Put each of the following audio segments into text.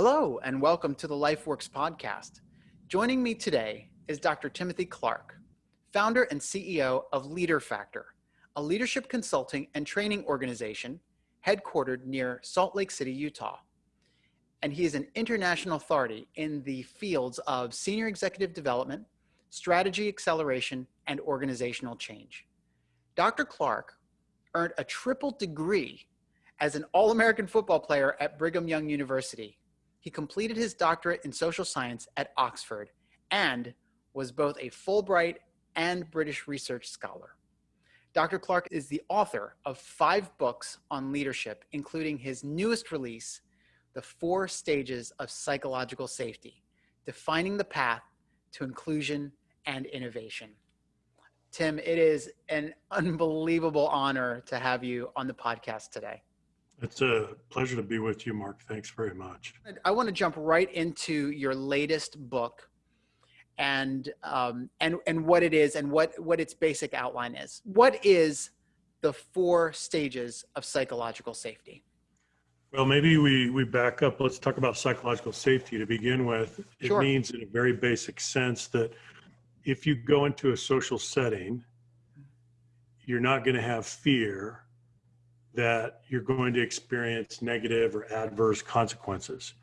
Hello, and welcome to the LifeWorks podcast. Joining me today is Dr. Timothy Clark, founder and CEO of LeaderFactor, a leadership consulting and training organization headquartered near Salt Lake City, Utah. And he is an international authority in the fields of senior executive development, strategy acceleration, and organizational change. Dr. Clark earned a triple degree as an All American football player at Brigham Young University. He completed his doctorate in social science at Oxford and was both a Fulbright and British Research Scholar. Dr. Clark is the author of five books on leadership, including his newest release, The Four Stages of Psychological Safety Defining the Path to Inclusion and Innovation. Tim, it is an unbelievable honor to have you on the podcast today. It's a pleasure to be with you, Mark. Thanks very much. I want to jump right into your latest book and um, and and what it is and what what its basic outline is. What is the four stages of psychological safety? Well, maybe we we back up. Let's talk about psychological safety to begin with. It sure. means, in a very basic sense, that if you go into a social setting, you're not going to have fear that you're going to experience negative or adverse consequences.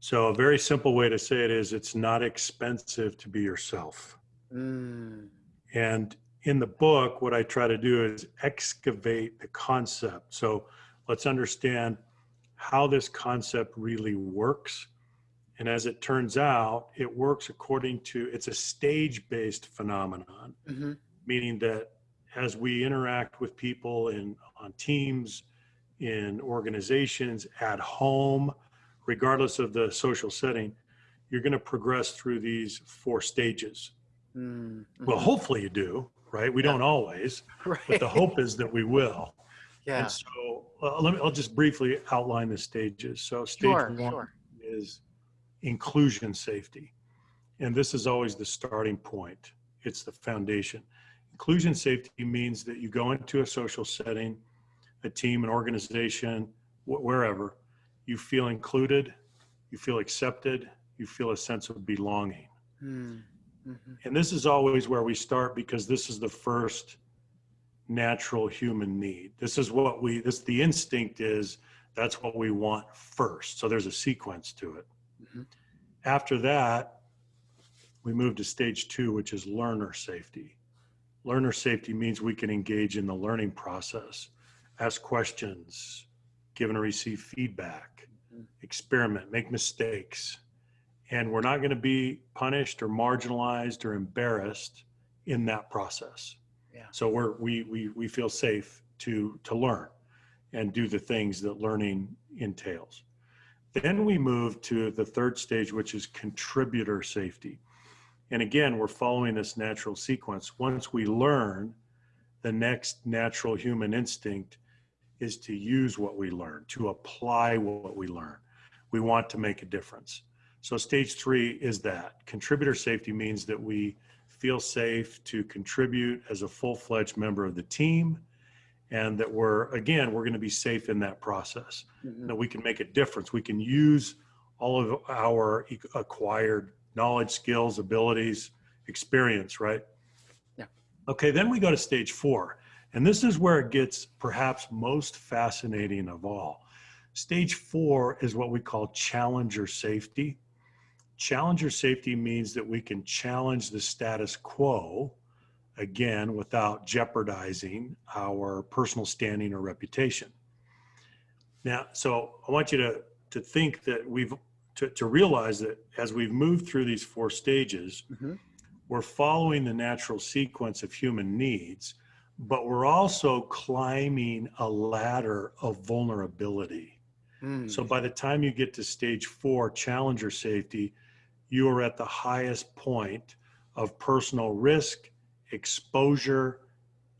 So a very simple way to say it is it's not expensive to be yourself. Mm. And in the book, what I try to do is excavate the concept. So let's understand how this concept really works. And as it turns out, it works according to, it's a stage-based phenomenon, mm-hmm. meaning that as we interact with people in on teams, in organizations, at home, regardless of the social setting, you're going to progress through these four stages. Mm-hmm. Well, hopefully you do, right? We yeah. don't always, right. but the hope is that we will. Yeah. And so uh, let me, I'll just briefly outline the stages. So stage sure, one sure. is inclusion safety. And this is always the starting point. It's the foundation. Inclusion safety means that you go into a social setting, a team, an organization, wherever, you feel included, you feel accepted, you feel a sense of belonging. Mm -hmm. And this is always where we start because this is the first natural human need. This is what we, this, the instinct is that's what we want first. So there's a sequence to it. Mm -hmm. After that, we move to stage two, which is learner safety. Learner safety means we can engage in the learning process, ask questions, give and receive feedback, mm-hmm. experiment, make mistakes. And we're not going to be punished or marginalized or embarrassed in that process. Yeah. So we're, we, we, we feel safe to, to learn and do the things that learning entails. Then we move to the third stage, which is contributor safety. And again, we're following this natural sequence. Once we learn, the next natural human instinct is to use what we learn, to apply what we learn. We want to make a difference. So stage three is that. Contributor safety means that we feel safe to contribute as a full-fledged member of the team and that we're, again, we're gonna be safe in that process. Mm -hmm. That we can make a difference. We can use all of our acquired knowledge, skills, abilities, experience, right? Yeah. Okay, then we go to stage four. And this is where it gets perhaps most fascinating of all. Stage four is what we call challenger safety. Challenger safety means that we can challenge the status quo, again, without jeopardizing our personal standing or reputation. Now, so I want you to, to think that we've to, to realize that as we've moved through these four stages, mm-hmm. we're following the natural sequence of human needs, but we're also climbing a ladder of vulnerability. Mm. So by the time you get to stage four, challenger safety, you are at the highest point of personal risk, exposure,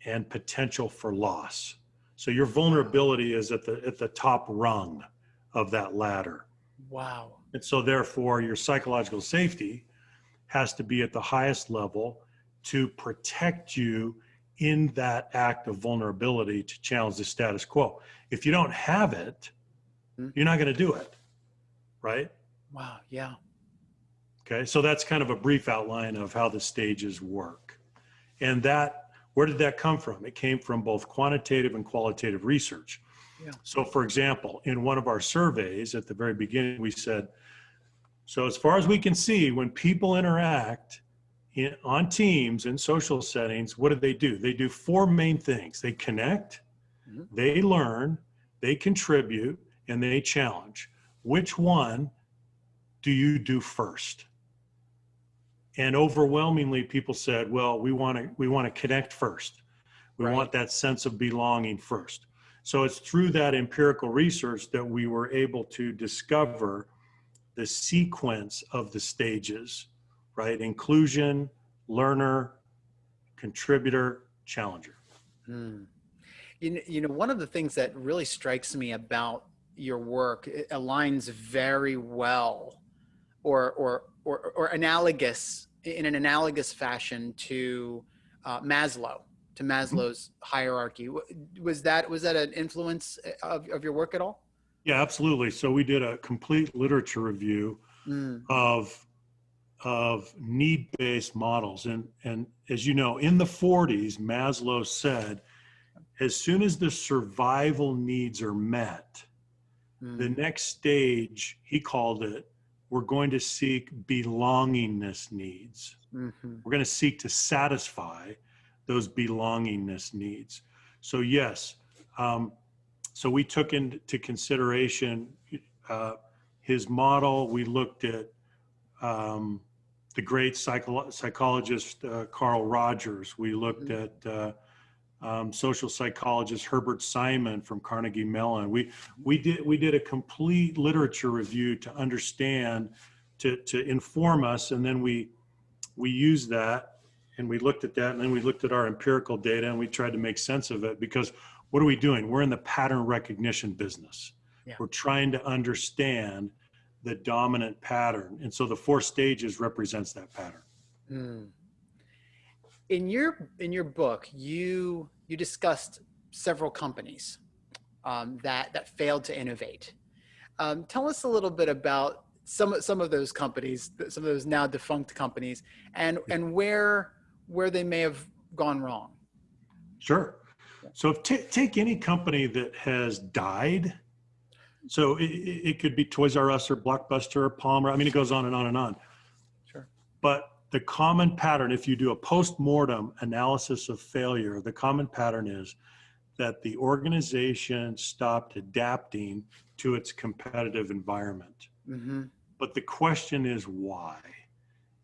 and potential for loss. So your vulnerability is at the at the top rung of that ladder. Wow. And so therefore your psychological safety has to be at the highest level to protect you in that act of vulnerability to challenge the status quo. If you don't have it, hmm. you're not going to do it. right? Wow. Yeah. Okay. So that's kind of a brief outline of how the stages work. And that, where did that come from? It came from both quantitative and qualitative research. Yeah. So, for example, in one of our surveys at the very beginning, we said, so as far as we can see, when people interact in, on teams in social settings, what do they do? They do four main things. They connect, Mhm. they learn, they contribute, and they challenge. Which one do you do first? And overwhelmingly, people said, "Well, we want to we want to connect first. We Right. want that sense of belonging first." So it's through that empirical research that we were able to discover the sequence of the stages, right? Inclusion, learner, contributor, challenger. Hmm. You know, you know, one of the things that really strikes me about your work it aligns very well, or or or, or analogous in an analogous fashion to uh, Maslow, to Maslow's hierarchy. Was that was that an influence of, of your work at all? Yeah, absolutely. So we did a complete literature review Mm, of of need-based models. And and as you know in the 40s Maslow said as soon as the survival needs are met mm, the next stage he called it we're going to seek belongingness needs. Mhm. we're going to seek to satisfy those belongingness needs. So yes um, so we took into consideration uh, his model. We looked at um, the great psycho- psychologist uh, carl rogers we looked Mhm. at uh, um, social psychologist herbert simon from carnegie mellon we we did we did a complete literature review to understand to to inform us and then we we used that and we looked at that and then we looked at our empirical data and we tried to make sense of it because what are we doing we're in the pattern recognition business Yeah. we're trying to understand the dominant pattern and so the four stages represents that pattern Mm. In your in your book, you you discussed several companies um, that that failed to innovate. Um, tell us a little bit about some some of those companies, some of those now defunct companies, and and where where they may have gone wrong. Sure. So if ta take any company that has died, so it, it could be Toys R Us or Blockbuster or Palmer. I mean, it goes on and on and on. Sure. But the common pattern, if you do a post-mortem analysis of failure, the common pattern is that the organization stopped adapting to its competitive environment. hmm But the question is why?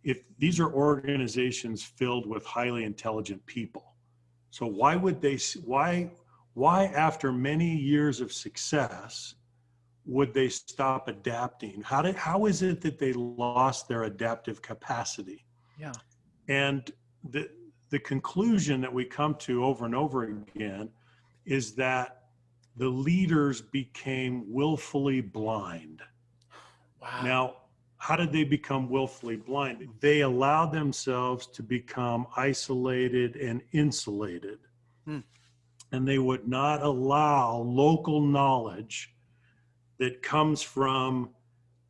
If these are organizations filled with highly intelligent people, so why would they? Why? Why after many years of success would they stop adapting? How did? How is it that they lost their adaptive capacity? Yeah. And the the conclusion that we come to over and over again is that the leaders became willfully blind. Wow. Now, how did they become willfully blind? They allowed themselves to become isolated and insulated. Hmm. And they would not allow local knowledge that comes from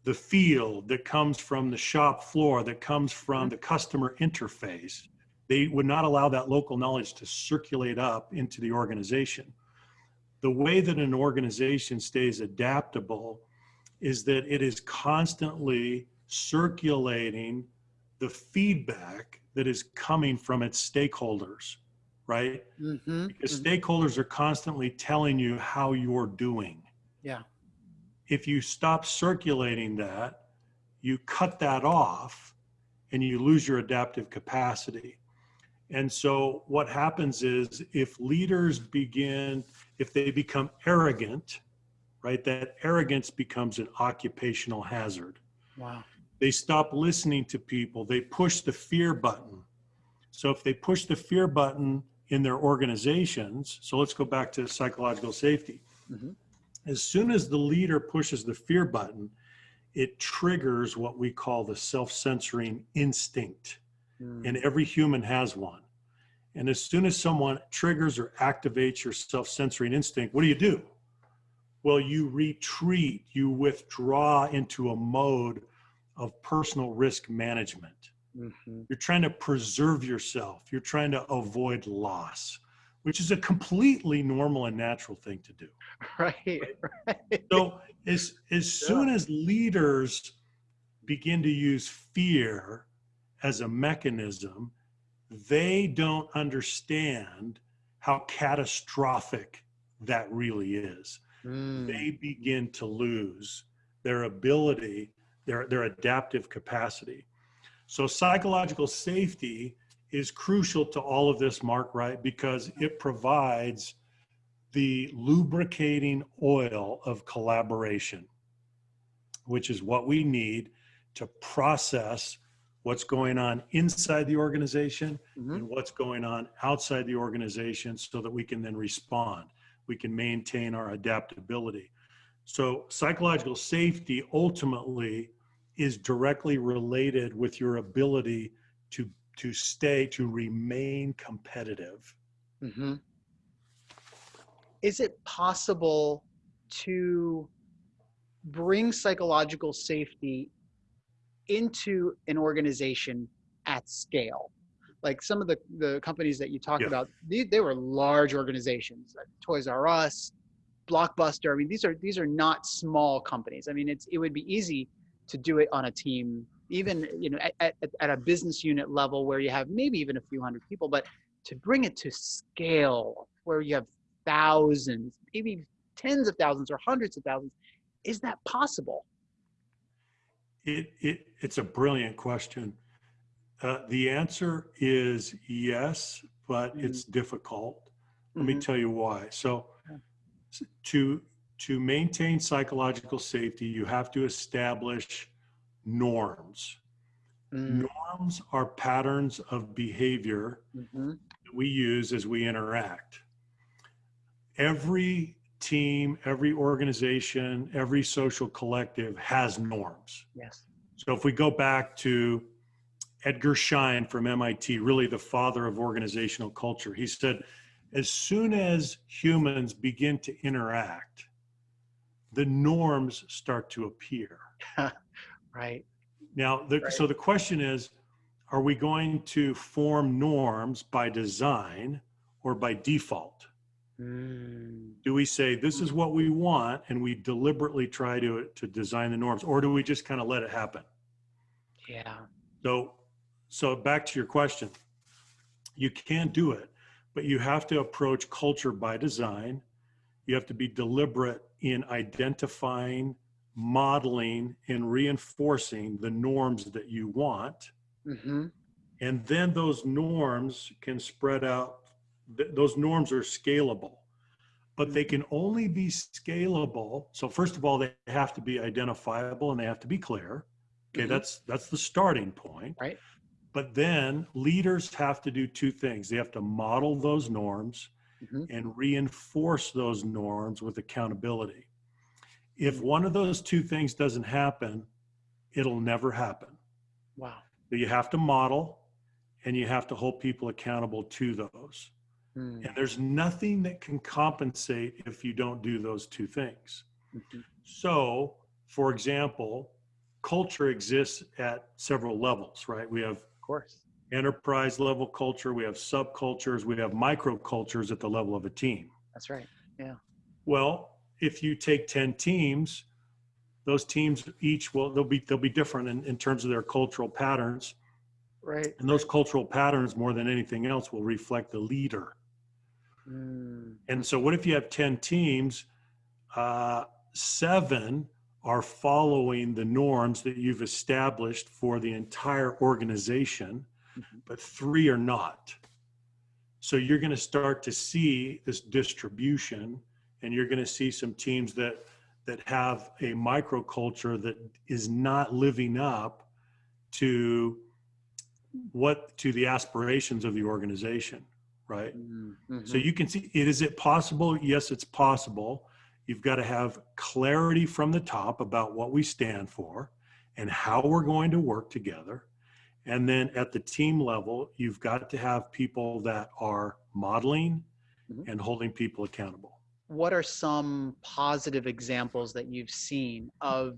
the field, that comes from the shop floor, that comes from the customer interface. They would not allow that local knowledge to circulate up into the organization. The way that an organization stays adaptable is that it is constantly circulating the feedback that is coming from its stakeholders, right? hmm Because stakeholders are constantly telling you how you're doing. Yeah. If you stop circulating that, you cut that off and you lose your adaptive capacity. And so what happens is if leaders begin, if they become arrogant, right, that arrogance becomes an occupational hazard. Wow. They stop listening to people. They push the fear button. So if they push the fear button in their organizations, so let's go back to psychological safety. Mhm. As soon as the leader pushes the fear button, it triggers what we call the self-censoring instinct Mm. and every human has one. And as soon as someone triggers or activates your self-censoring instinct, what do you do? well, you retreat, you withdraw into a mode of personal risk management. Mm-hmm. You're trying to preserve yourself. You're trying to avoid loss, which is a completely normal and natural thing to do. Right. right. So as as yeah. soon as leaders begin to use fear as a mechanism, they don't understand how catastrophic that really is. Mm. They begin to lose their ability, their, their adaptive capacity. So psychological safety is crucial to all of this, Mark, right? Because it provides the lubricating oil of collaboration, which is what we need to process what's going on inside the organization mm-hmm. and what's going on outside the organization so that we can then respond. We can maintain our adaptability. So, psychological safety ultimately is directly related with your ability to to stay to remain competitive mm-hmm. is it possible to bring psychological safety into an organization at scale like some of the, the companies that you talked yeah. about they, they were large organizations like toys r us blockbuster i mean these are these are not small companies i mean it's it would be easy to do it on a team, even you know at, at, at a business unit level where you have maybe even a few hundred people, but to bring it to scale where you have thousands, maybe tens of thousands or hundreds of thousands, is that possible? It, it it's a brilliant question. Uh, the answer is yes, but mm-hmm. it's difficult. Let mm-hmm. me tell you why. So, to to maintain psychological safety, you have to establish norms. Mm. Norms are patterns of behavior mm-hmm. that we use as we interact. Every team, every organization, every social collective has norms. Yes. So if we go back to Edgar Schein from MIT, really the father of organizational culture, he said, as soon as humans begin to interact, the norms start to appear. right. Now, the, right. so the question is, are we going to form norms by design or by default? Mm. Do we say this is what we want and we deliberately try to to design the norms, or do we just kind of let it happen? Yeah. So, so back to your question, you can't do it, but you have to approach culture by design. You have to be deliberate in identifying, modeling, and reinforcing the norms that you want. Mm-hmm. And then those norms can spread out, th- those norms are scalable, but they can only be scalable. So, first of all, they have to be identifiable and they have to be clear. Okay, mm-hmm. that's that's the starting point. Right. But then leaders have to do two things. They have to model those norms mm-hmm. and reinforce those norms with accountability. If one of those two things doesn't happen, it'll never happen. Wow. So you have to model and you have to hold people accountable to those. Mm. And there's nothing that can compensate if you don't do those two things. Mm-hmm. So, for example, culture exists at several levels, right? We have, of course, enterprise level culture, we have subcultures, we have microcultures at the level of a team. That's right. Yeah. Well, if you take 10 teams, those teams each will they'll be they'll be different in, in terms of their cultural patterns. Right. And those cultural patterns more than anything else will reflect the leader. Mm. And so what if you have 10 teams, uh, seven are following the norms that you've established for the entire organization mm-hmm. but three are not. So you're going to start to see this distribution, and you're going to see some teams that that have a microculture that is not living up to what to the aspirations of the organization right mm-hmm. so you can see it is it possible yes it's possible you've got to have clarity from the top about what we stand for and how we're going to work together and then at the team level, you've got to have people that are modeling mm-hmm. and holding people accountable. What are some positive examples that you've seen of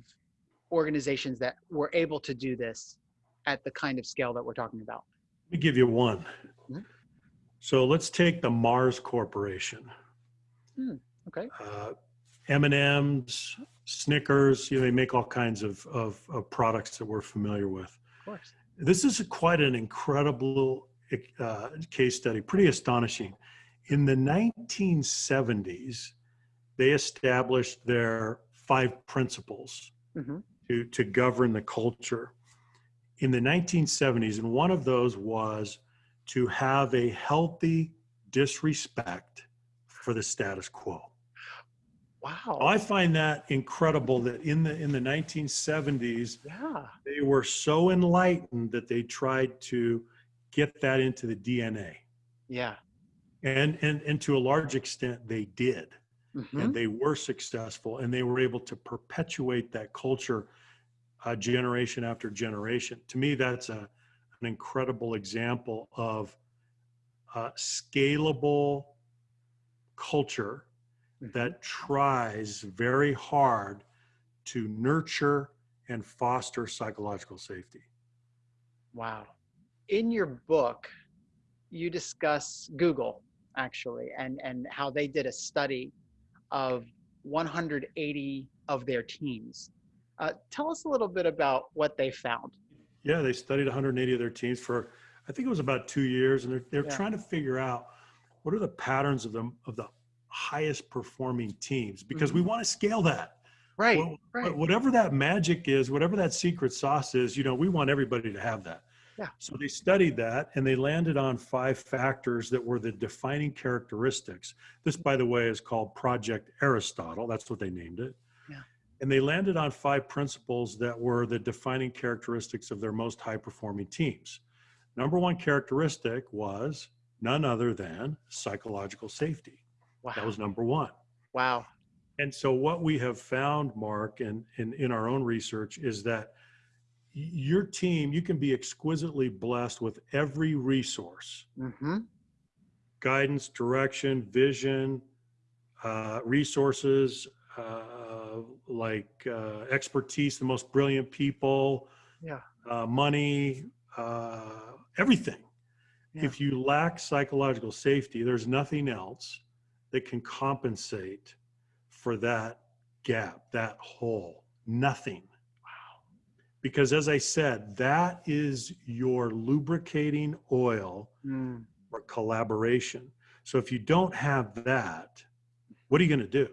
organizations that were able to do this at the kind of scale that we're talking about? Let me give you one. Mhm. So let's take the Mars Corporation. Okay. Uh, M&M's, Snickers, you know, they make all kinds of, of, of products that we're familiar with. Of course. This is quite an incredible uh, case study, pretty astonishing. In the 1970s, they established their five principles hmm to, to govern the culture. In the 1970s, and one of those was to have a healthy disrespect for the status quo. Wow. I find that incredible that in the in the 1970s yeah. they were so enlightened that they tried to get that into the DNA. Yeah. And and and to a large extent they did. Mhm. And they were successful and they were able to perpetuate that culture uh, generation after generation. To me that's a an incredible example of uh, scalable culture that tries very hard to nurture and foster psychological safety. Wow. In your book, you discuss Google actually and, and how they did a study of 180 of their teams. Uh, tell us a little bit about what they found. Yeah, they studied 180 of their teams for, I think it was about two years, and they're, they're Yeah. trying to figure out what are the patterns of them of the highest performing teams because we want to scale that. Right. Well, right. Whatever that magic is, whatever that secret sauce is, you know, we want everybody to have that. Yeah. So they studied that and they landed on five factors that were the defining characteristics. This, by the way, is called Project Aristotle. That's what they named it. Yeah. And they landed on five principles that were the defining characteristics of their most high performing teams. Number one characteristic was none other than psychological safety. wow. That was number one. wow. And so what we have found, Mark, and, and in our own research is that your team, you can be exquisitely blessed with every resource, hmm guidance, direction, vision, uh, resources, uh, like uh, expertise, the most brilliant people, Yeah. uh, money, uh, everything. Yeah. If you lack psychological safety, there's nothing else that can compensate for that gap, that hole. Nothing. Because as I said, that is your lubricating oil Mm. for collaboration. So if you don't have that, what are you going to do?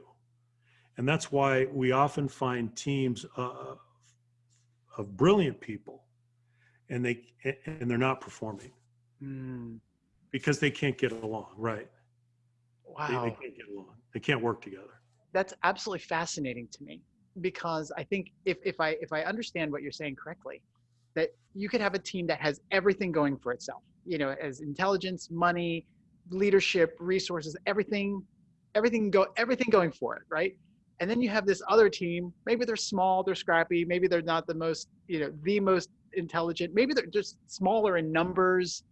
And that's why we often find teams uh, of brilliant people and they and they're not performing Mm. because they can't get along, right? They, Wow. they can't get along. They can't work together. that's absolutely fascinating to me because I think if, if I if I understand what you're saying correctly, that you could have a team that has everything going for itself, you know, as intelligence, money, leadership, resources, everything, everything go everything going for it, right? And then you have this other team, maybe they're small, they're scrappy, maybe they're not the most, you know, the most intelligent, maybe they're just smaller in numbers.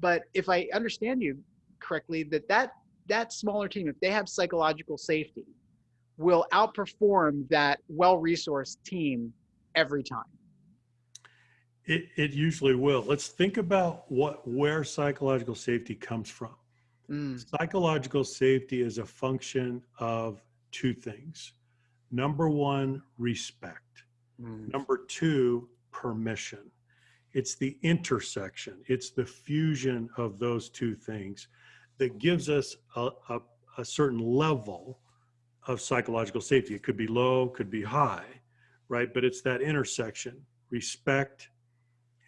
But if I understand you correctly, that that that smaller team, if they have psychological safety, will outperform that well-resourced team every time. It, it usually will. Let's think about what where psychological safety comes from. Mm, Psychological safety is a function of two things. Number one, respect. mm, Number two, permission. It's the intersection, it's the fusion of those two things that gives us a, a, a certain level of psychological safety. It could be low, could be high, right? But it's that intersection, respect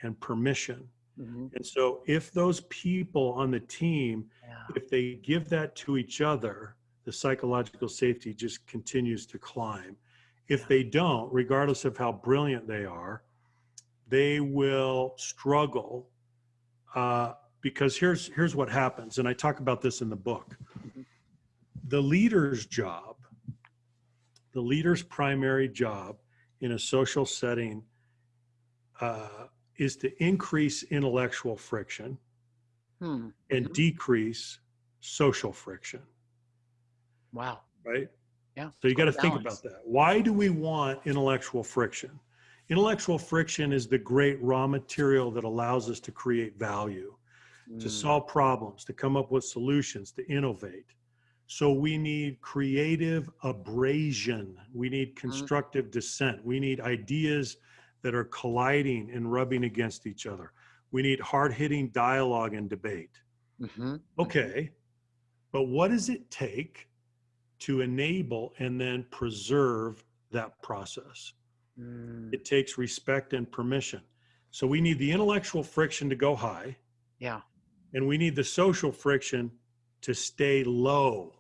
and permission. mhm, And so if those people on the team, yeah. if they give that to each other, the psychological safety just continues to climb. If Yeah. they don't, regardless of how brilliant they are, they will struggle uh, because here's here's what happens, and I talk about this in the book. Mhm. The leader's job, the leader's primary job in a social setting, uh, is to increase intellectual friction Hmm. and Mhm. decrease social friction. Wow. right? Yeah. So you got to think about that. Why do we want intellectual friction? Intellectual friction is the great raw material that allows us to create value, to Mm, solve problems, to come up with solutions, to innovate. So we need creative abrasion. We need constructive dissent. We need ideas that are colliding and rubbing against each other. We need hard hitting dialogue and debate. mhm. Okay, but what does it take to enable and then preserve that process? Mm, It takes respect and permission. So we need the intellectual friction to go high, Yeah. and we need the social friction to stay low.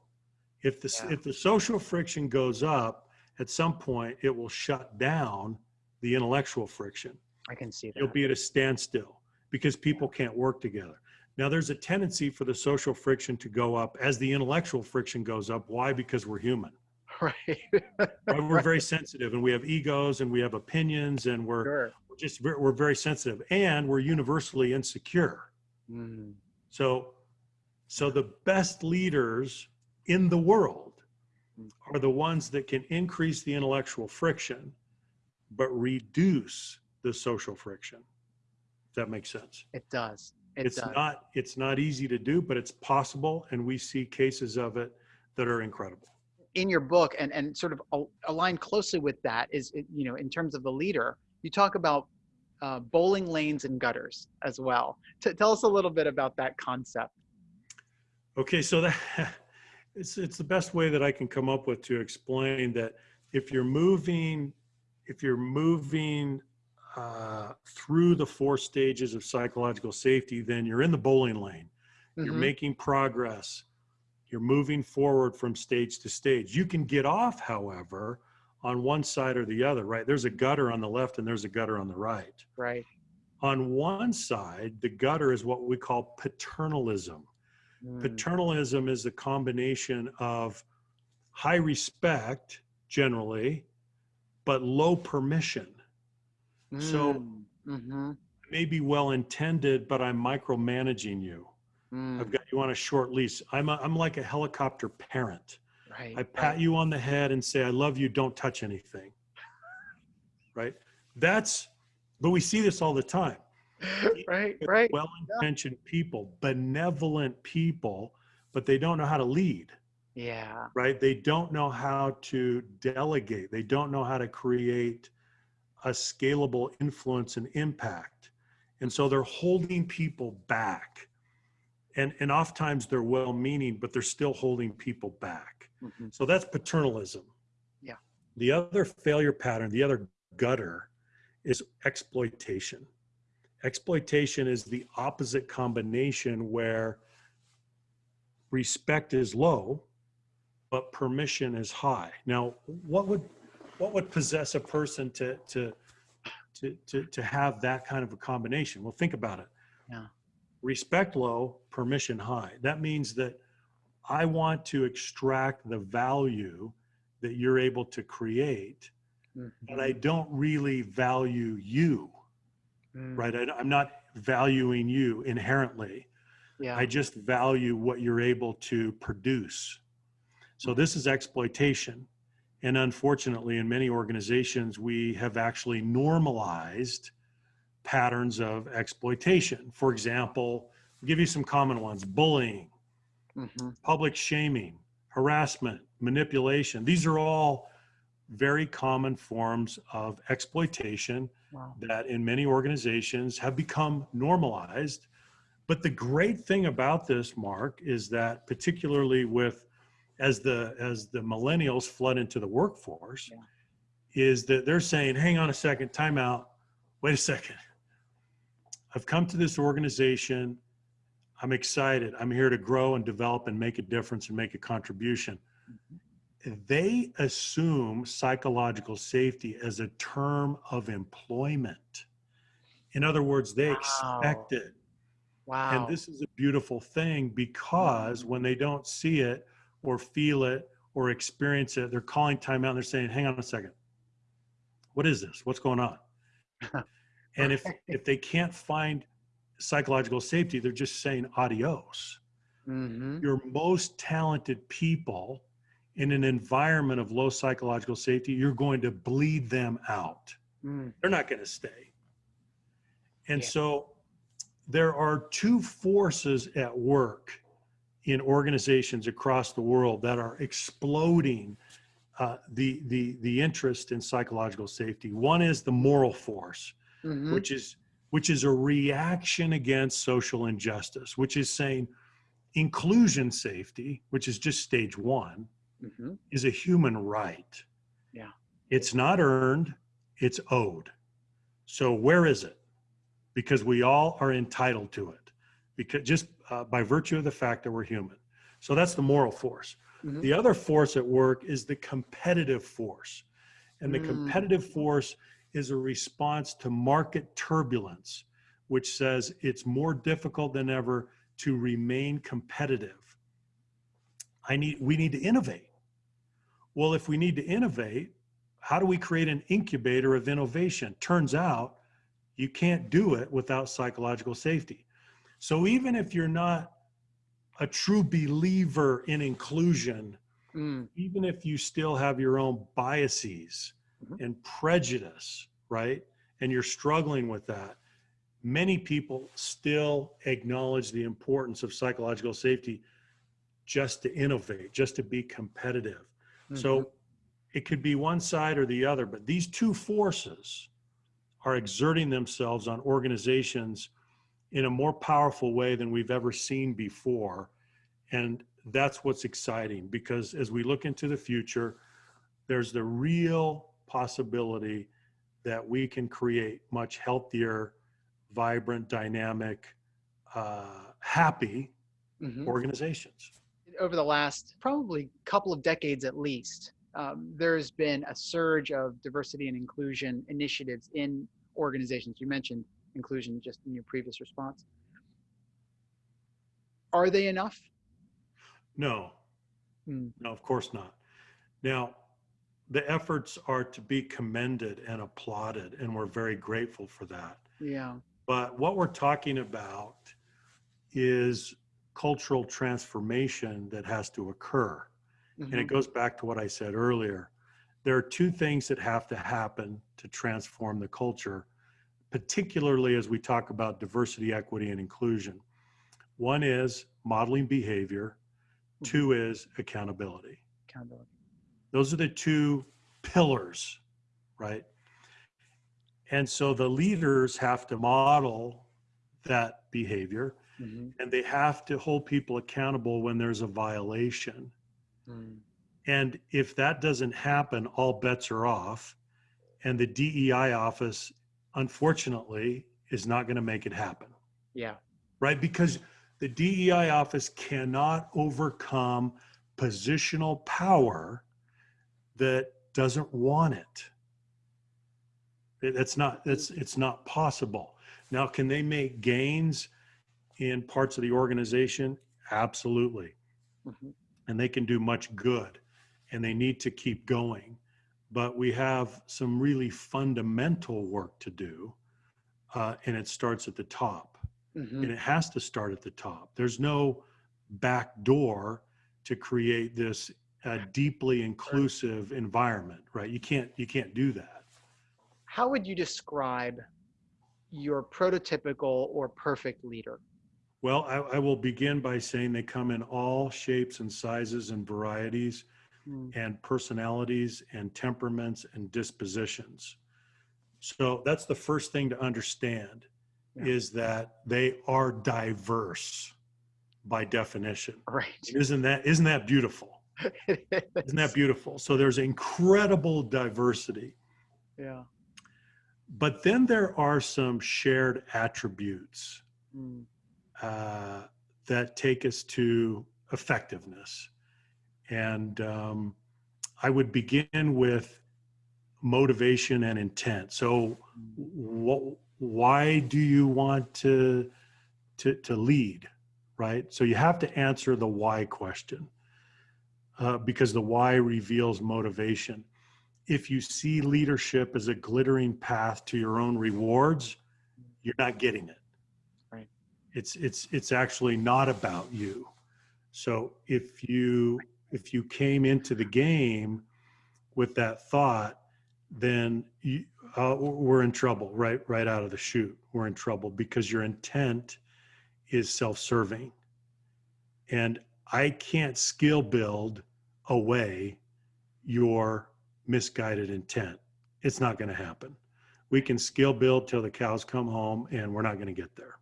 If the Yeah. if the social friction goes up, at some point it will shut down the intellectual friction I can see that. you'll be at a standstill because people can't work together. Now, there's a tendency for the social friction to go up as the intellectual friction goes up. Why? Because we're human. right. We're very sensitive and we have egos and we have opinions and we're, Sure. we're just very, we're very sensitive and we're universally insecure. Mm, So, so the best leaders in the world are the ones that can increase the intellectual friction, but reduce the social friction. If that makes sense. It does. It it's does. not it's not easy to do but it's possible and we see cases of it that are incredible in your book and, and sort of al- aligned closely with that is, you know, in terms of the leader, you talk about uh, bowling lanes and gutters as well. T- tell us a little bit about that concept. Okay so that it's it's the best way that i can come up with to explain that if you're moving if you're moving uh, through the four stages of psychological safety then you're in the bowling lane. You're Mhm. making progress. You're moving forward from stage to stage. You can get off however on one side or the other right? There's a gutter on the left and there's a gutter on the right. Right. on one side the gutter is what we call paternalism Mm, paternalism is a combination of high respect generally but low permission. So- mm, mhm, maybe well intended but i'm micromanaging you. Mm, i've got you on a short lease i'm a, i'm like a helicopter parent. Right. i pat you on the head and say i love you. Don't touch anything. Right? That's but we see this all the time right. Right. well-intentioned people benevolent people but they don't know how to lead Yeah. right they don't know how to delegate they don't know how to create a scalable influence and impact and so they're holding people back and and oftentimes they're well-meaning but they're still holding people back Mhm. so that's paternalism Yeah. the other failure pattern the other gutter is exploitation exploitation is the opposite combination where respect is low but permission is high. Now what would what would possess a person to to to to, to have that kind of a combination? Well think about it. Yeah. respect low permission high. That means that i want to extract the value that you're able to create but i mm-hmm. don't really value you Mm, right I, i'm not valuing you inherently Yeah. I just value what you're able to produce. So this is exploitation. And unfortunately, in many organizations, we have actually normalized patterns of exploitation. For example, I'll give you some common ones bullying, Mhm. public shaming, harassment, manipulation. These are all very common forms of exploitation Wow. that in many organizations have become normalized. But the great thing about this, Mark, is that particularly with as the as the millennials flood into the workforce, Yeah. is that they're saying, hang on a second, time out, wait a second. I've come to this organization. I'm excited. I'm here to grow and develop and make a difference and make a contribution they assume psychological safety as a term of employment. In other words, they expect it. Wow. And this is a beautiful thing because when they don't see it or feel it or experience it, they're calling time out and they're saying, hang on a second. What is this? What's going on? and if if they can't find psychological safety, they're just saying adios Mhm. your most talented people in an environment of low psychological safety, you're going to bleed them out. Mm, They're not going to stay. And Yeah. so there are two forces at work in organizations across the world that are exploding uh, the, the, the interest in psychological safety. One is the moral force, mhm, which is which is a reaction against social injustice, which is saying inclusion safety, which is just stage one, mhm. is a human right. Yeah. It's not earned, it's owed. So where is it? Because we all are entitled to it, because just uh, by virtue of the fact that we're human. So that's the moral force. Mhm. The other force at work is the competitive force. And the Mm. competitive force is a response to market turbulence, which says it's more difficult than ever to remain competitive. I need, we need to innovate. Well, if we need to innovate, how do we create an incubator of innovation? Turns out you can't do it without psychological safety. So even if you're not a true believer in inclusion, Mm, even if you still have your own biases Mhm. and prejudice, right? And you're struggling with that, many people still acknowledge the importance of psychological safety just to innovate, just to be competitive. Mhm. So it could be one side or the other, but these two forces are exerting themselves on organizations in a more powerful way than we've ever seen before. And that's what's exciting because as we look into the future, there's the real possibility that we can create much healthier, vibrant, dynamic, uh, happy Mhm. organizations. Over the last probably couple of decades at least, um, there's been a surge of diversity and inclusion initiatives in organizations. You mentioned inclusion just in your previous response. Are they enough? No, Hmm. no, of course not. Now, the efforts are to be commended and applauded, and we're very grateful for that. Yeah. But what we're talking about is cultural transformation that has to occur. And Mhm. it goes back to what I said earlier. There are two things that have to happen to transform the culture, particularly as we talk about diversity, equity, and inclusion. One is modeling behavior, two is accountability. Accountability. Those are the two pillars, right? And so the leaders have to model that behavior Mhm. and they have to hold people accountable when there's a violation. Mm. And if that doesn't happen, all bets are off. And the DEI office, unfortunately, is not going to make it happen, Yeah. right? Because the DEI office cannot overcome positional power that doesn't want it. It's not, it's, it's not possible. Now, can they make gains in parts of the organization? Absolutely Mhm. and they can do much good and they need to keep going but we have some really fundamental work to do uh, and it starts at the top Mhm. and it has to start at the top there's no back door to create this uh, deeply inclusive environment right you can't you can't do that How would you describe your prototypical or perfect leader? Well I, I will begin by saying they come in all shapes and sizes and varieties Mm. and personalities and temperaments and dispositions. So that's the first thing to understand Yeah. is that they are diverse by definition. Right. Isn't that isn't that beautiful? Isn't that beautiful? So there's incredible diversity. Yeah. But then there are some shared attributes Mm. Uh, that take us to effectiveness. And um, I would begin with motivation and intent. So, what, why do you want to, to, to lead? Right? So, you have to answer the why question uh, because the why reveals motivation. If you see leadership as a glittering path to your own rewards, you're not getting it it's it's it's actually not about you so if you if you came into the game with that thought, then you, uh, we're in trouble right right out of the chute. We're in trouble because your intent is self-serving, and I can't skill build away your misguided intent. It's not going to happen. We can skill build till the cows come home, and we're not going to get there.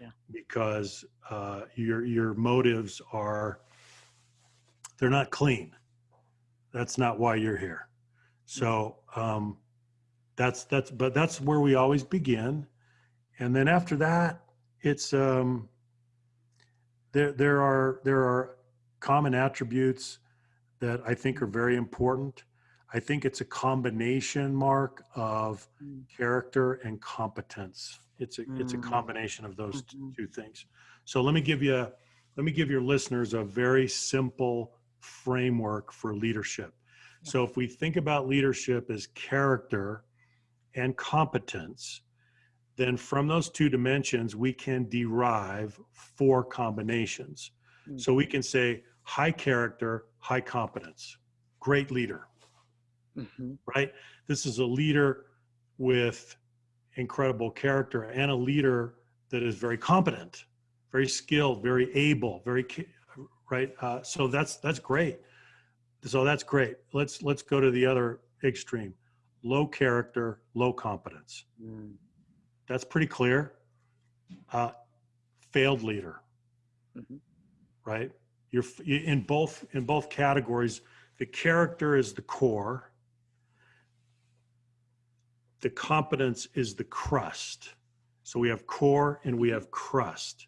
Yeah. Because uh, your your motives are they're not clean. That's not why you're here. So um, that's that's but that's where we always begin, and then after that, it's um, there there are there are common attributes that I think are very important. I think it's a combination, Mark, of Mm. character and competence. It's a it's a Mm. combination of those Mhm. two things. So let me give you let me give your listeners a very simple framework for leadership. So if we think about leadership as character and competence, then from those two dimensions we can derive four combinations. Mm. So we can say high character, high competence, great leader Mhm. right? This is a leader with incredible character and a leader that is very competent, very skilled, very able, very right. Uh, so that's that's great. So that's great. Let's let's go to the other extreme: low character, low competence. Mm. That's pretty clear. Uh, failed leader, Mhm. right? You're in both in both categories. The character is the core. The competence is the crust. So we have core and we have crust.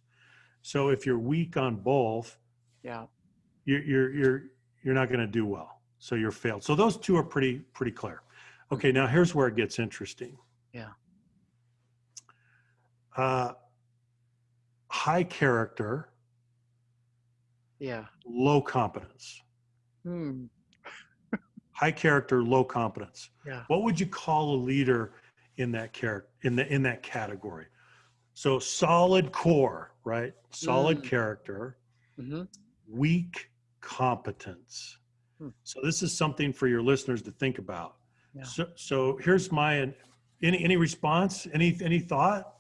So if you're weak on both, Yeah. you're you're you're you're not going to do well. So you're failed. So those two are pretty pretty clear. Okay, now here's where it gets interesting. Yeah. Uh, high character, Yeah. low competence. Hmm. High character, low competence. Yeah. What would you call a leader in that character in the in that category? So solid core, right? Solid Mm. character, hmm weak competence. Hmm. So this is something for your listeners to think about. Yeah. So so here's my any any response? Any any thought?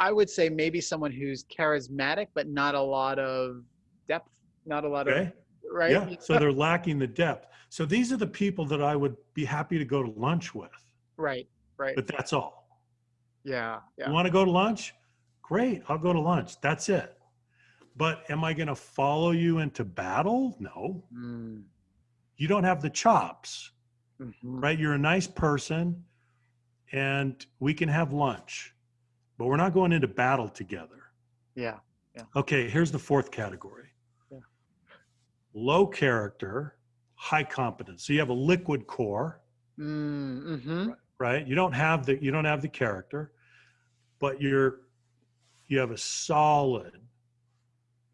I would say maybe someone who's charismatic, but not a lot of depth, not a lot Okay. of right. Yeah. So they're lacking the depth. So these are the people that I would be happy to go to lunch with. right. Right. But that's all. yeah. yeah. You want to go to lunch? Great, I'll go to lunch. That's it. But am I going to follow you into battle? No. Mm. You don't have the chops, Mhm. right? You're a nice person and we can have lunch, but we're not going into battle together. Yeah. yeah. Okay, here's the fourth category. Low character, high competence. So you have a liquid core, Mm-hmm. right? You don't have the you don't have the character, but you're you have a solid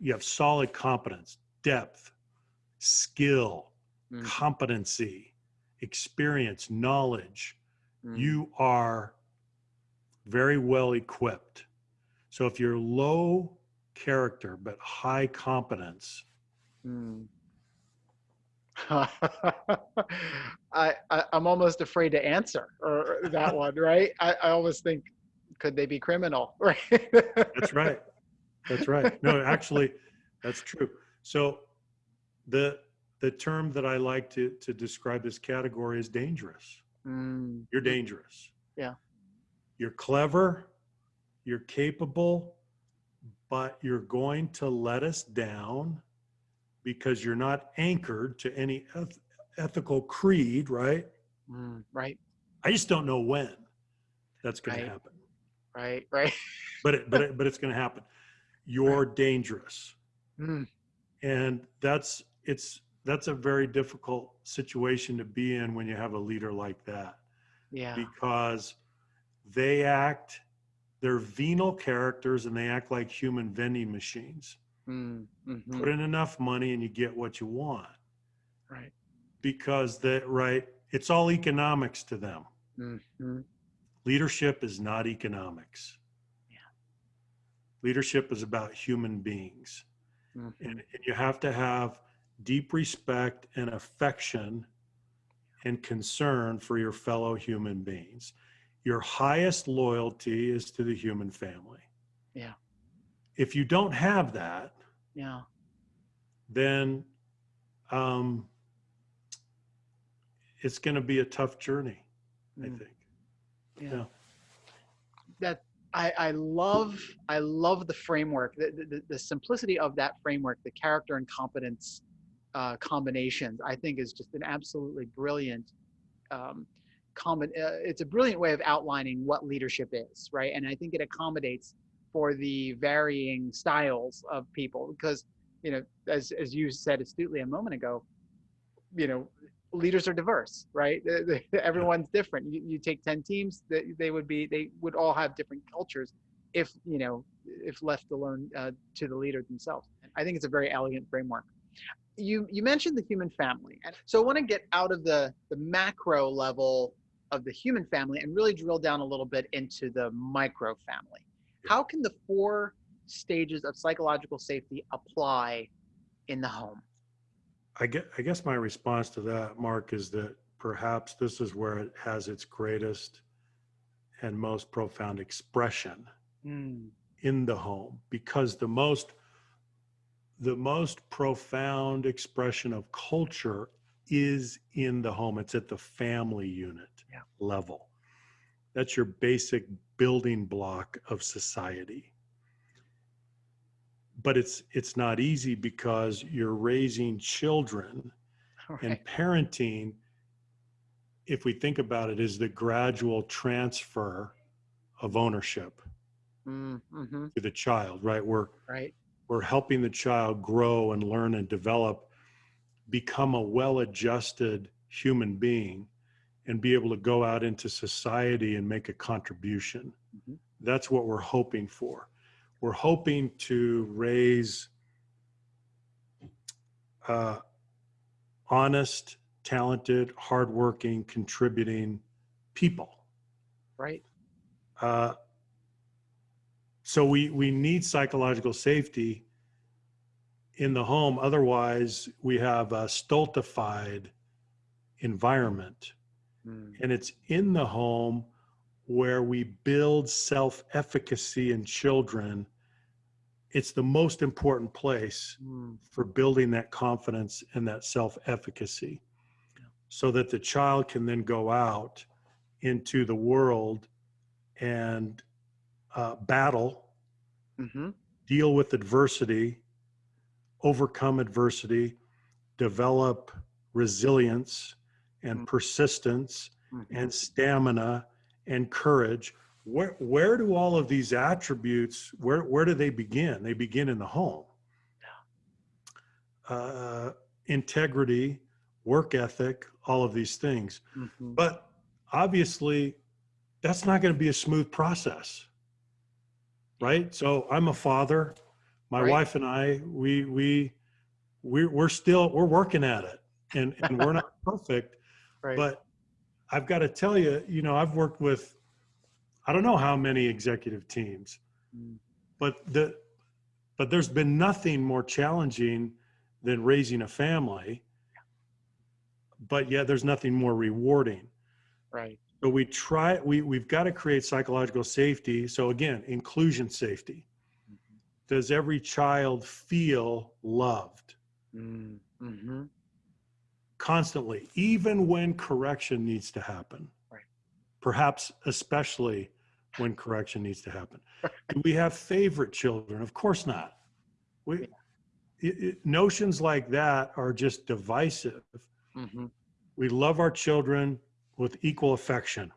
you have solid competence, depth, skill, Mm. competency, experience, knowledge. Mm. You are very well equipped. So if you're low character but high competence, Mm. I, I I'm almost afraid to answer or or that one, right? I, I always think, could they be criminal? Right. that's right. That's right. No, actually, that's true. So the the term that I like to to describe this category is dangerous. Mm. You're dangerous. Yeah. You're clever, you're capable, but you're going to let us down because you're not anchored to any eth- ethical creed, right? Mm. Right. I just don't know when that's going Right. to happen. Right. Right. But it, but it, but it's going to happen. You're dangerous. Mm. and that's it's that's a very difficult situation to be in when you have a leader like that Yeah. because they act they're venal characters and they act like human vending machines Mm. mhm, put in enough money and you get what you want Right. because that right it's all economics to them Mhm, leadership is not economics Yeah. leadership is about human beings mhm. and, and you have to have deep respect and affection and concern for your fellow human beings. Your highest loyalty is to the human family. Yeah. If you don't have that, Yeah. then um, it's going to be a tough journey, I Mm. think. Yeah. Yeah. That I, I love I love the framework, the, the, the simplicity of that framework, the character and competence uh, combinations. I think is just an absolutely brilliant. Um, common, uh, it's a brilliant way of outlining what leadership is, right? And I think it accommodates for the varying styles of people because you know, as as you said astutely a moment ago, you know, leaders are diverse, right? Everyone's different. You, you take 10 teams, they, they would be, they would all have different cultures if, you know, if left alone uh, to the leader themselves. I think it's a very elegant framework. You, you mentioned the human family. And so I want to get out of the, the macro level of the human family and really drill down a little bit into the micro family. How can the four stages of psychological safety apply in the home? I get, I guess my response to that, Mark, is that perhaps this is where it has its greatest and most profound expression Mm, in the home because the most the most profound expression of culture is in the home it's at the family unit Yeah. level that's your basic building block of society but it's it's not easy because you're raising children right. and parenting if we think about it is the gradual transfer of ownership Mm, mhm, to the child right we're right. we're helping the child grow and learn and develop become a well-adjusted human being and be able to go out into society and make a contribution Mhm. that's what we're hoping for we're hoping to raise uh, honest talented hardworking contributing people Right. uh, so we we need psychological safety in the home. Otherwise, we have a stultified environment, Mm, and it's in the home where we build self-efficacy in children. It's the most important place mm, for building that confidence and that self-efficacy, so that the child can then go out into the world and uh, battle, mhm, deal with adversity, overcome adversity, develop resilience and Mm. persistence mhm. and stamina and courage. Where where do all of these attributes where where do they begin? They begin in the home. Uh, integrity, work ethic, all of these things. Mhm. But obviously, that's not going to be a smooth process, right? So I'm a father. My Right. wife and I, we we we're, we're still we're working at it, and and we're not perfect. Right. But I've got to tell you, you know, I've worked with I don't know how many executive teams, Mm, but the but there's been nothing more challenging than raising a family. But yet there's nothing more rewarding. right. So we try we we've got to create psychological safety. So again, inclusion safety. Mhm. Does every child feel loved Mm, mhm. Constantly, even when correction needs to happen? Right. Perhaps especially when correction needs to happen. Do we have favorite children? Of course not. We it, it, notions like that are just divisive. Mhm. We love our children with equal affection.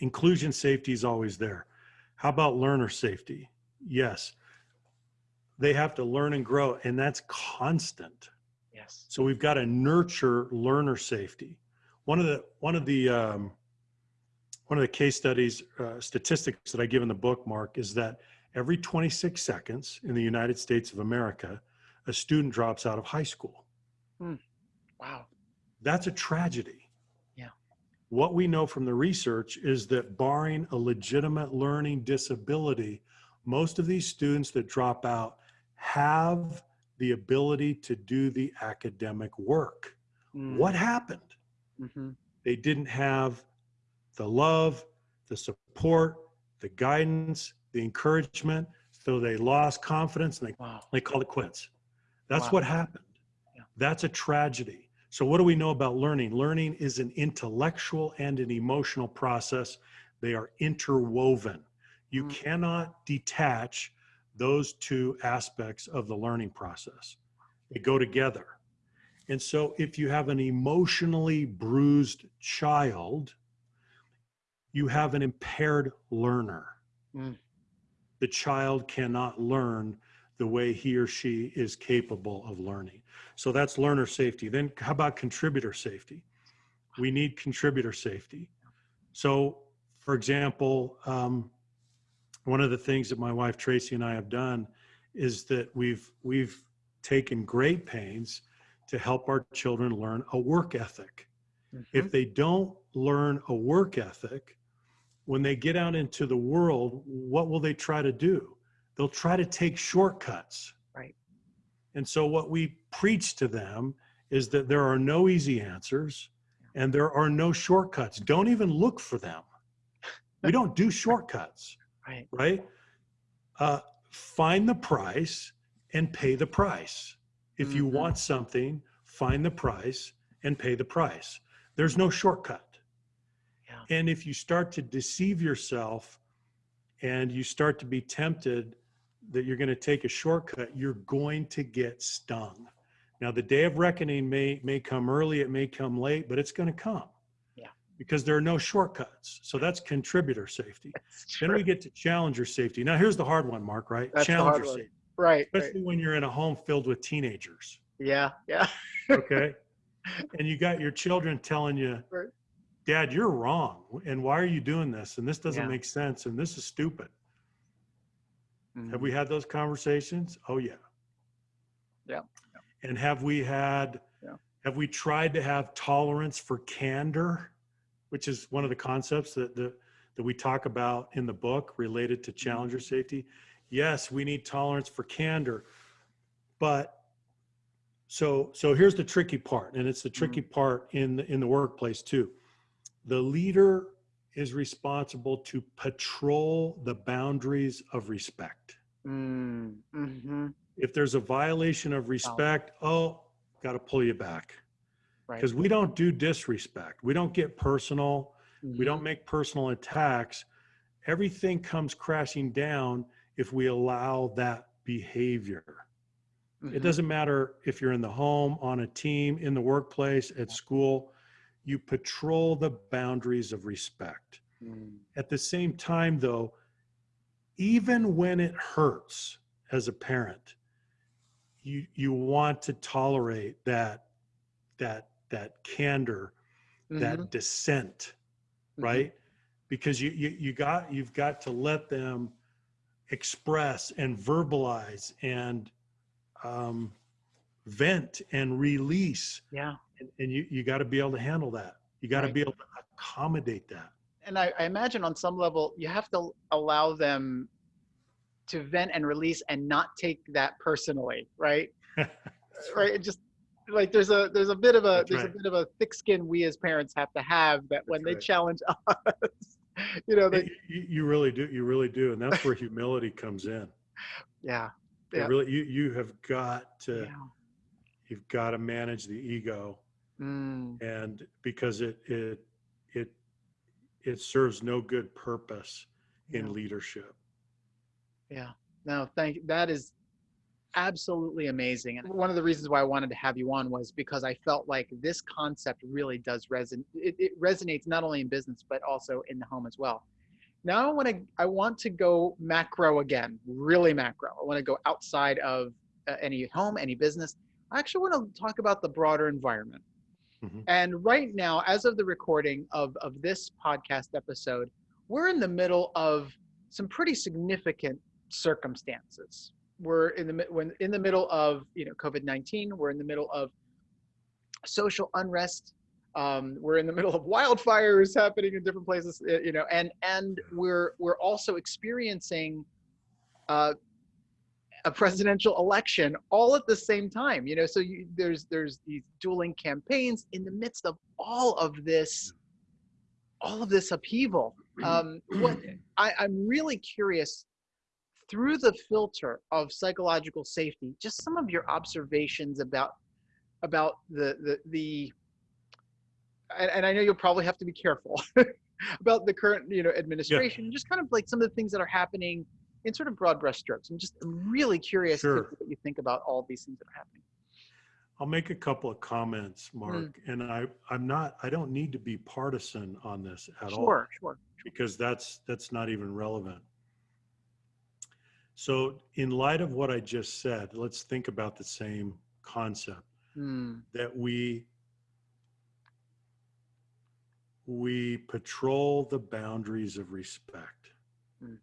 Inclusion safety is always there. How about learner safety? Yes. They have to learn and grow, and that's constant. Yes. So we've got to nurture learner safety. One of the one of the um, one of the case studies uh, statistics that I give in the book, Mark, is that every 26 seconds in the United States of America, a student drops out of high school. Wow. That's a tragedy. Yeah. What we know from the research is that barring a legitimate learning disability, most of these students that drop out have the ability to do the academic work. Mm. What happened? Mm-hmm. They didn't have the love, the support, the guidance, the encouragement. So they lost confidence and they, Wow. they called it quits. That's Wow. what happened. Yeah. That's a tragedy. So, what do we know about learning? Learning is an intellectual and an emotional process, they are interwoven. You Mm. cannot detach those two aspects of the learning process, they go together. And so, if you have an emotionally bruised child, you have an impaired learner. Mm. The child cannot learn the way he or she is capable of learning. So that's learner safety. Then, how about contributor safety? We need contributor safety. So, for example, um, one of the things that my wife Tracy and I have done is that we've we've taken great pains to help our children learn a work ethic. Mhm. If they don't learn a work ethic, when they get out into the world, what will they try to do? They'll try to take shortcuts. Right. And so, what we preach to them is that there are no easy answers and there are no shortcuts. Don't even look for them. We don't do shortcuts, Right. right? Uh, find the price and pay the price. If you Mhm. want something, find the price and pay the price. There's no shortcut. Yeah. And if you start to deceive yourself and you start to be tempted that you're going to take a shortcut, you're going to get stung. Now, the day of reckoning may may come early, it may come late, but it's going to come. Yeah. Because there are no shortcuts. So that's contributor safety. That's Then we get to challenger safety. Now, here's the hard one, Mark, right? That's challenger safety. right. right. Especially when you're in a home filled with teenagers. Yeah. Yeah. Okay. and you got your children telling you, Right. Dad, you're wrong. And why are you doing this? And this doesn't Yeah. make sense. And this is stupid. Mm. Have we had those conversations? Oh yeah. Yeah. And have we had Yeah. have we tried to have tolerance for candor, which is one of the concepts that the that we talk about in the book related to challenger Mm-hmm. safety? Yes, we need tolerance for candor. But so so here's the tricky part, and it's the tricky part in the in the workplace too. The leader is responsible to patrol the boundaries of respect. Mm. Mm-hmm. If there's a violation of respect, oh, got to pull you back. Because we don't do disrespect. We don't get personal. We Mm-hmm. don't make personal attacks. Everything comes crashing down if we allow that behavior. Mhm. It doesn't matter if you're in the home, on a team, in the workplace, at school. You patrol the boundaries of respect. Mm. At the same time, though, even when it hurts as a parent, you you want to tolerate that that that candor, Mhm. that dissent, Mhm. right? Because you, you you got you've got to let them express and verbalize and um, vent and release, Yeah. and, and you you got to be able to handle that. You got to Right. be able to accommodate that. and I, I imagine on some level you have to allow them to vent and release and not take that personally right right it just like there's a there's a bit of a That's there's right. a bit of a thick skin we as parents have to have that when That's they right. challenge us you know they You, you- really do. You really do, and that's where humility comes in. yeah Yeah. really, you you have got to yeah you've got to manage the ego, mm, and because it it it it serves no good purpose in Yeah. leadership. Yeah. No, thank that is absolutely amazing. And one of the reasons why I wanted to have you on was because I felt like this concept really does resonate. It, it resonates not only in business but also in the home as well. Now I want to I want to go macro again, really macro. I want to go outside of uh, any home, any business. I actually want to talk about the broader environment. Mhm. And right now, as of the recording of, of this podcast episode, we're in the middle of some pretty significant circumstances. We're in the when in the middle of you know COVID nineteen. We're in the middle of social unrest. Um, we're in the middle of wildfires happening in different places. You know, and and we're we're also experiencing uh, a presidential election all at the same time. You know, so you, there's there's these dueling campaigns in the midst of all of this, all of this upheaval. Um, what I, I'm really curious through the filter of psychological safety, just some of your observations about about the the the and, and I know you'll probably have to be careful about the current you know administration, yeah. just kind of like some of the things that are happening in sort of broad brushstrokes. I'm just really curious sure. what you think about all these things that are happening. I'll make a couple of comments, Mark, mm. and I I'm not I don't need to be partisan on this at sure, all. Sure, sure. Because that's that's not even relevant. So, in light of what I just said, let's think about the same concept mm. that we we patrol the boundaries of respect. Mm.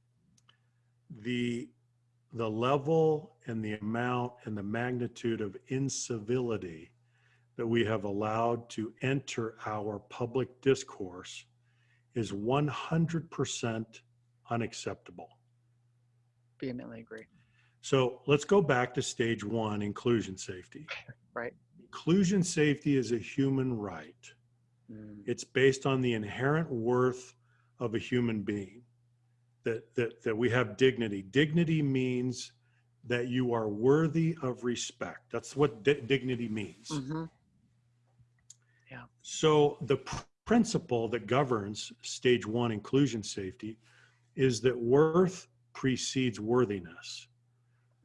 The the level and the amount and the magnitude of incivility that we have allowed to enter our public discourse is 100% unacceptable. Vehemently agree. So let's go back to stage one inclusion safety. Right. Inclusion safety is a human right. Mm. It's based on the inherent worth of a human being that, that, that we have dignity. Dignity means that you are worthy of respect. That's what di- dignity means. Mm-hmm. Yeah. So the pr- principle that governs stage one inclusion safety is that worth precedes worthiness.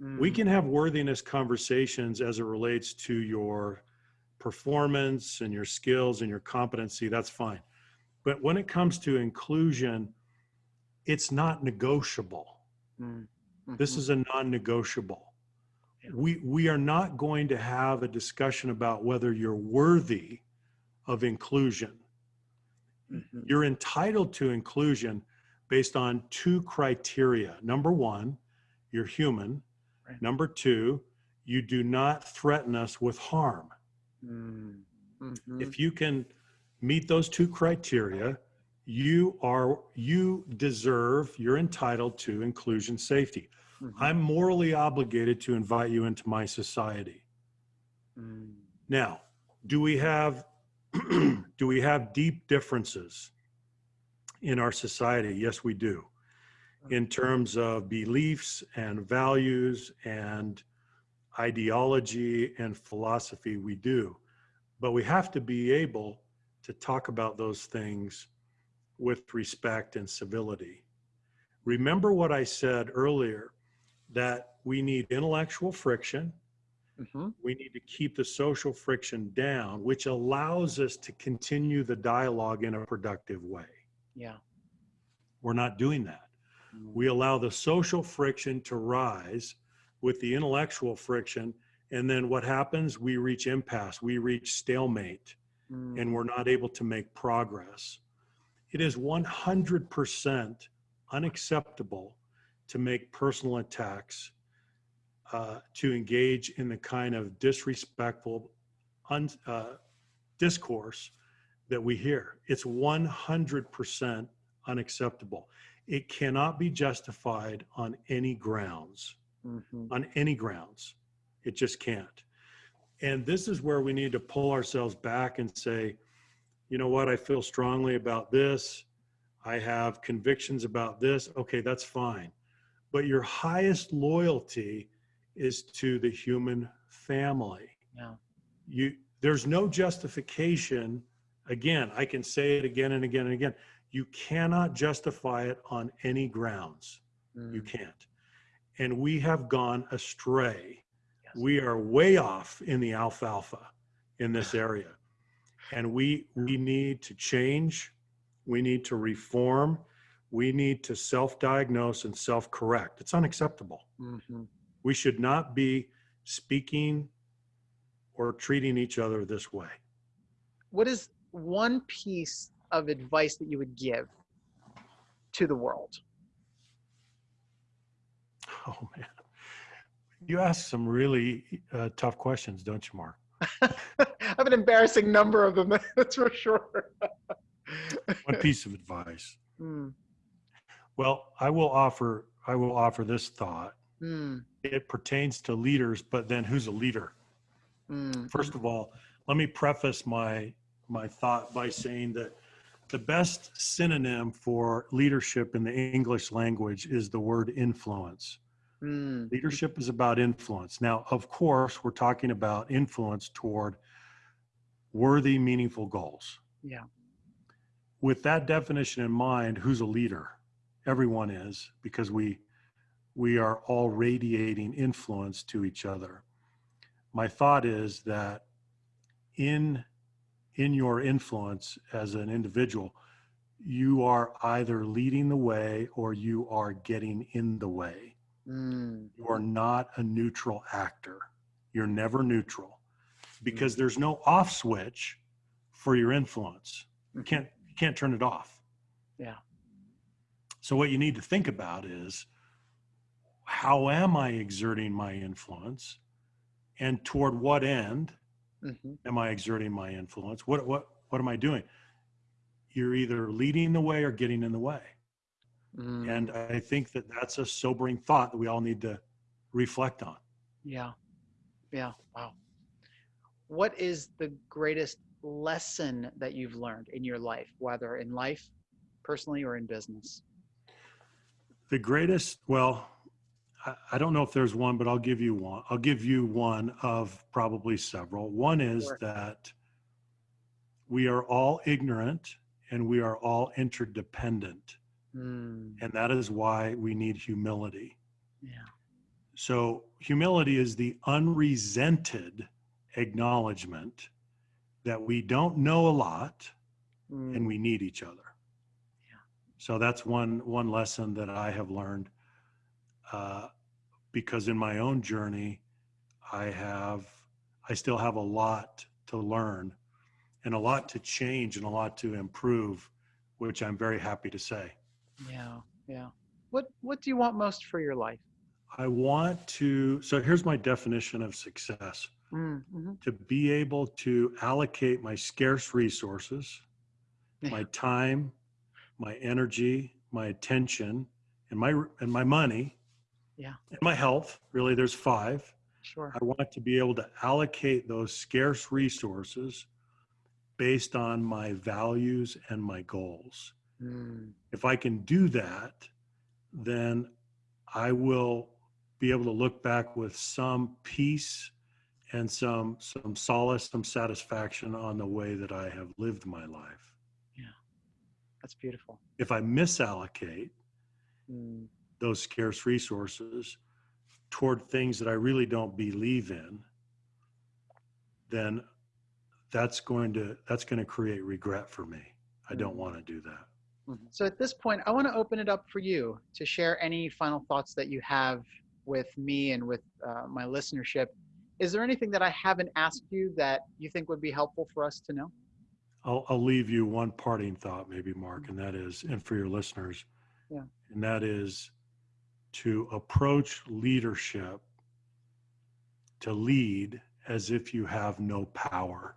Mm. We can have worthiness conversations as it relates to your performance and your skills and your competency. That's fine. But when it comes to inclusion, it's not negotiable. Mm. hmm This is a non-negotiable. Yeah. We we are not going to have a discussion about whether you're worthy of inclusion. Mm-hmm. You're entitled to inclusion based on two criteria. Number one, you're human. Right. Number two, you do not threaten us with harm. Mm-hmm. If you can meet those two criteria, you are you deserve you're entitled to inclusion safety Mm-hmm. i'm morally obligated to invite you into my society Mm. now do we have do we have deep differences in our society yes we do in terms of beliefs and values and ideology and philosophy we do but we have to be able to talk about those things with respect and civility. Remember what I said earlier that we need intellectual friction. Mm-hmm. We need to keep the social friction down, which allows us to continue the dialogue in a productive way. Yeah. We're not doing that. Mm. We allow the social friction to rise with the intellectual friction. And then what happens? We reach impasse, we reach stalemate, Mm. and we're not able to make progress. It is 100% unacceptable to make personal attacks, uh, to engage in the kind of disrespectful un, uh, discourse that we hear. It's 100% unacceptable. It cannot be justified on any grounds, Mhm. on any grounds. It just can't. And this is where we need to pull ourselves back and say, you know what, I feel strongly about this. I have convictions about this. Okay, that's fine. But your highest loyalty is to the human family. Yeah. You there's no justification. Again, I can say it again and again and again. You cannot justify it on any grounds. You Mm. can't. And we have gone astray. Yes. We are way off in the alfalfa in this area. And we we need to change. We need to reform. We need to self-diagnose and self-correct. It's unacceptable. Mhm. We should not be speaking or treating each other this way. What is one piece of advice that you would give to the world? Oh man. You ask some really uh, tough questions, don't you, Mark? I have an embarrassing number of them, that's for sure. One piece of advice. Mm, Well, I will offer I will offer this thought. mm, It pertains to leaders, but then who's a leader? Mm, First of all, let me preface my my thought by saying that the best synonym for leadership in the English language is the word influence. mm, Leadership is about influence. Now, of course, we're talking about influence toward worthy, meaningful goals. yeah. With that definition in mind, who's a leader? Everyone is because we we are all radiating influence to each other. My thought is that in in your influence as an individual, you are either leading the way or you are getting in the way. Mm, You are not a neutral actor. You're never neutral because there's no off switch for your influence. You mhm. can't you can't turn it off. Yeah. So what you need to think about is how am I exerting my influence and toward what end Mhm. am I exerting my influence? What what what am I doing? You're either leading the way or getting in the way. Mm, And I think that that's a sobering thought that we all need to reflect on. yeah. Yeah. Wow. What is the greatest lesson that you've learned in your life, whether in life, personally, or in business? The greatest, well, I, I don't know if there's one, but I'll give you one. I'll give you one of probably several. One is Sure. that we are all ignorant and we are all interdependent. Mm, And that is why we need humility. yeah. So, humility is the unresented acknowledgement that we don't know a lot and Mm, we need each other. Yeah. So that's one one lesson that I have learned, uh, because in my own journey, I have I still have a lot to learn, and a lot to change and a lot to improve, which I'm very happy to say. yeah. Yeah. What What do you want most for your life? I want to. So here's my definition of success: Mm, mhm. to be able to allocate my scarce resources my time, my energy, my attention, and my and my money, Yeah. and my health. Really, there's five. Sure. I want to be able to allocate those scarce resources based on my values and my goals. Mm, If I can do that, then I will be able to look back with some peace and some some solace, some satisfaction on the way that I have lived my life. Yeah. That's beautiful. If I misallocate, Mm, those scarce resources toward things that I really don't believe in, then that's going to that's going to create regret for me. I don't Mm. want to do that. mhm. So at this point, I want to open it up for you to share any final thoughts that you have with me and with uh, my listenership. Is there anything that I haven't asked you that you think would be helpful for us to know? I'll I'll leave you one parting thought, maybe Mark, and that is, and for your listeners, Yeah. and that is to approach leadership to lead as if you have no power.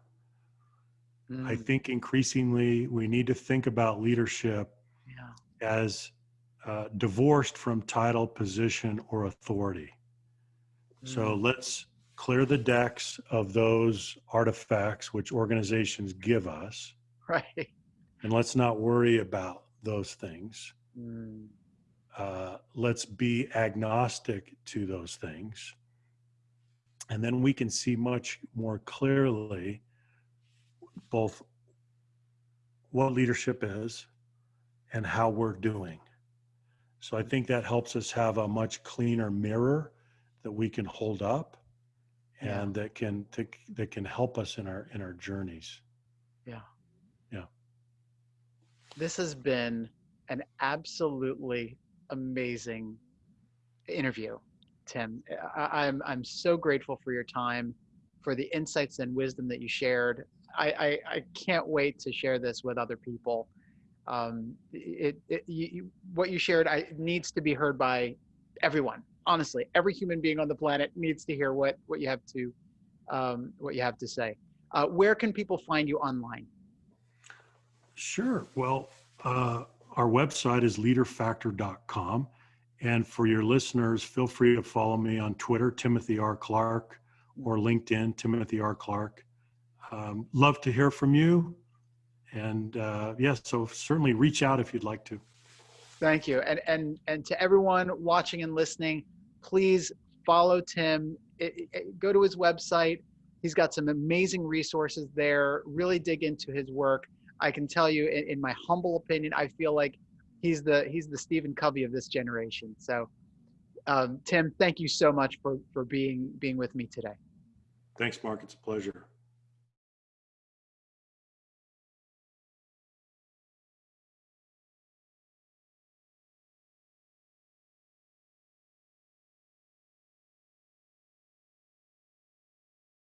I Mm, think increasingly we need to think about leadership yeah. as uh, divorced from title, position, or authority. So Mm, let's clear the decks of those artifacts which organizations give us, right. and let's not worry about those things. Mm, Uh, let's be agnostic to those things. And then we can see much more clearly both what leadership is and how we're doing. So I think that helps us have a much cleaner mirror that we can hold up Yeah. and that can that, that can help us in our in our journeys. yeah. Yeah. This has been an absolutely amazing interview, Tim. I, I'm I'm so grateful for your time, for the insights and wisdom that you shared. I I, I can't wait to share this with other people. Um, it, it you, what you shared I, needs to be heard by everyone. Honestly, every human being on the planet needs to hear what what you have to um, what you have to say. Uh, where can people find you online? Sure. Well, uh, our website is leaderfactor.com. And for your listeners, feel free to follow me on Twitter, Timothy R. Clark, or LinkedIn, Timothy R. Clark. Um, love to hear from you. And uh, yes, yeah, so certainly reach out if you'd like to. Thank you. And, and, and to everyone watching and listening, please follow Tim. It, it, go to his website. He's got some amazing resources there. Really dig into his work. I can tell you, in, in my humble opinion, I feel like he's the he's the Stephen Covey of this generation. So, um, Tim, thank you so much for for being being with me today. Thanks, Mark. It's a pleasure.